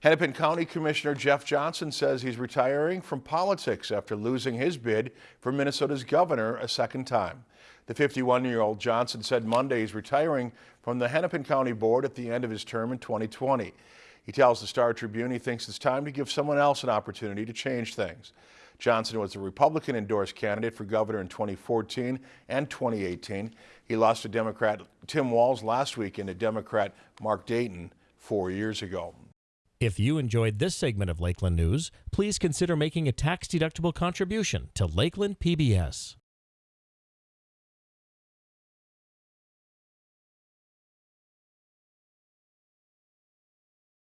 Hennepin County Commissioner Jeff Johnson says he's retiring from politics after losing his bid for Minnesota's governor a second time. The 51-year-old Johnson said Monday he's retiring from the Hennepin County Board at the end of his term in 2020. He tells the Star Tribune he thinks it's time to give someone else an opportunity to change things. Johnson was a Republican endorsed candidate for governor in 2014 and 2018. He lost to Democrat Tim Walz last week and to Democrat Mark Dayton four years ago. If you enjoyed this segment of Lakeland News, please consider making a tax-deductible contribution to Lakeland PBS.